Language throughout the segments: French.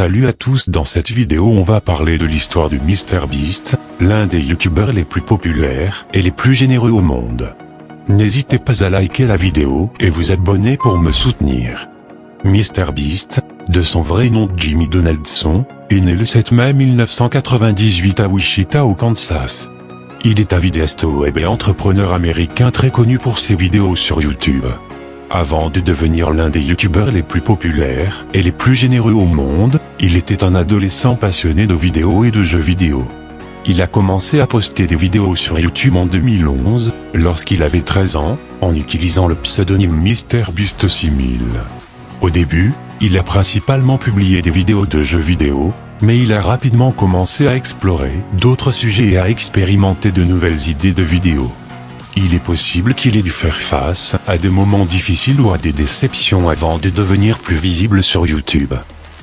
Salut à tous dans cette vidéo on va parler de l'histoire du MrBeast, l'un des youtubeurs les plus populaires et les plus généreux au monde. N'hésitez pas à liker la vidéo et vous abonner pour me soutenir. MrBeast, de son vrai nom Jimmy Donaldson, est né le 7 mai 1998 à Wichita au Kansas. Il est un vidéaste web et entrepreneur américain très connu pour ses vidéos sur YouTube. Avant de devenir l'un des youtubeurs les plus populaires et les plus généreux au monde, il était un adolescent passionné de vidéos et de jeux vidéo. Il a commencé à poster des vidéos sur YouTube en 2011, lorsqu'il avait 13 ans, en utilisant le pseudonyme MrBeast6000. Au début, il a principalement publié des vidéos de jeux vidéo, mais il a rapidement commencé à explorer d'autres sujets et à expérimenter de nouvelles idées de vidéos. Il est possible qu'il ait dû faire face à des moments difficiles ou à des déceptions avant de devenir plus visible sur YouTube.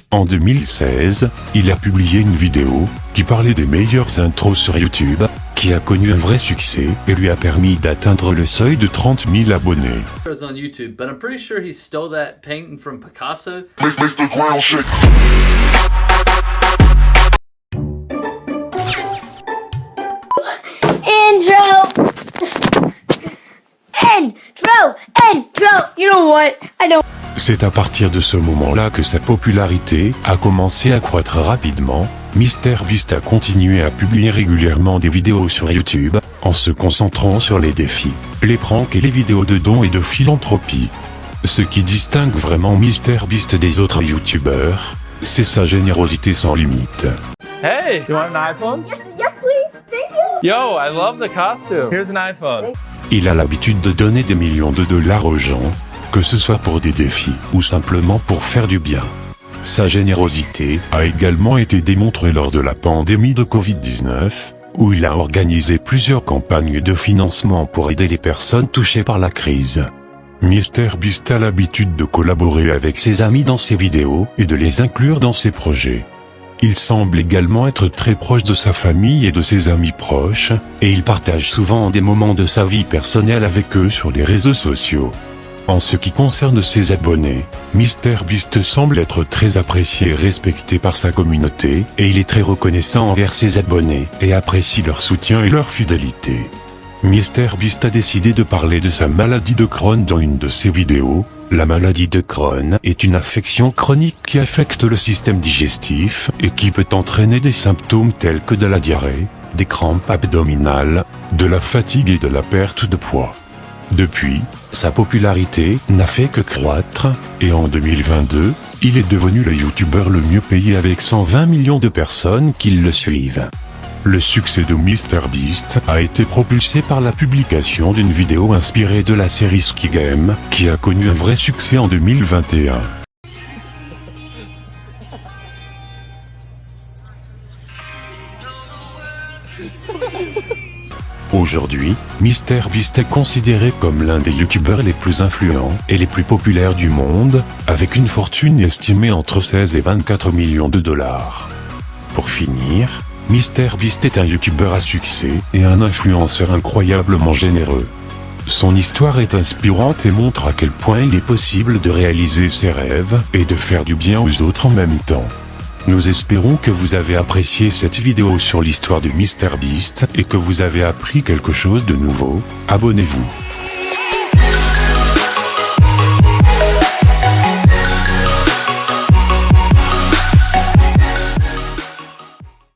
En 2016, il a publié une vidéo qui parlait des meilleures intros sur YouTube, qui a connu un vrai succès et lui a permis d'atteindre le seuil de 30 000 abonnés. on YouTube, but I'm pretty sure he stole that painting from Picasso. Intro! Intro! Intro! You know what? I don't. C'est à partir de ce moment-là que sa popularité a commencé à croître rapidement. MrBeast a continué à publier régulièrement des vidéos sur YouTube, en se concentrant sur les défis, les pranks et les vidéos de dons et de philanthropie. Ce qui distingue vraiment MrBeast des autres YouTubeurs, c'est sa générosité sans limite. Hey, you want an iPhone? Yes, yes, please. Thank you. Yo, I love the costume. Here's an iPhone. Il a l'habitude de donner des millions de dollars aux gens, que ce soit pour des défis ou simplement pour faire du bien. Sa générosité a également été démontrée lors de la pandémie de Covid-19, où il a organisé plusieurs campagnes de financement pour aider les personnes touchées par la crise. MrBeast a l'habitude de collaborer avec ses amis dans ses vidéos et de les inclure dans ses projets. Il semble également être très proche de sa famille et de ses amis proches, et il partage souvent des moments de sa vie personnelle avec eux sur les réseaux sociaux. En ce qui concerne ses abonnés, MrBeast semble être très apprécié et respecté par sa communauté, et il est très reconnaissant envers ses abonnés, et apprécie leur soutien et leur fidélité. MrBeast a décidé de parler de sa maladie de Crohn dans une de ses vidéos. La maladie de Crohn est une affection chronique qui affecte le système digestif et qui peut entraîner des symptômes tels que de la diarrhée, des crampes abdominales, de la fatigue et de la perte de poids. Depuis, sa popularité n'a fait que croître, et en 2022, il est devenu le youtubeur le mieux payé avec 120 millions de personnes qui le suivent. Le succès de MrBeast a été propulsé par la publication d'une vidéo inspirée de la série Ski Game, qui a connu un vrai succès en 2021. Aujourd'hui, MrBeast est considéré comme l'un des youtubeurs les plus influents et les plus populaires du monde, avec une fortune estimée entre 16 et 24 millions de dollars. Pour finir, MrBeast est un youtubeur à succès et un influenceur incroyablement généreux. Son histoire est inspirante et montre à quel point il est possible de réaliser ses rêves et de faire du bien aux autres en même temps. Nous espérons que vous avez apprécié cette vidéo sur l'histoire de MrBeast et que vous avez appris quelque chose de nouveau. Abonnez-vous.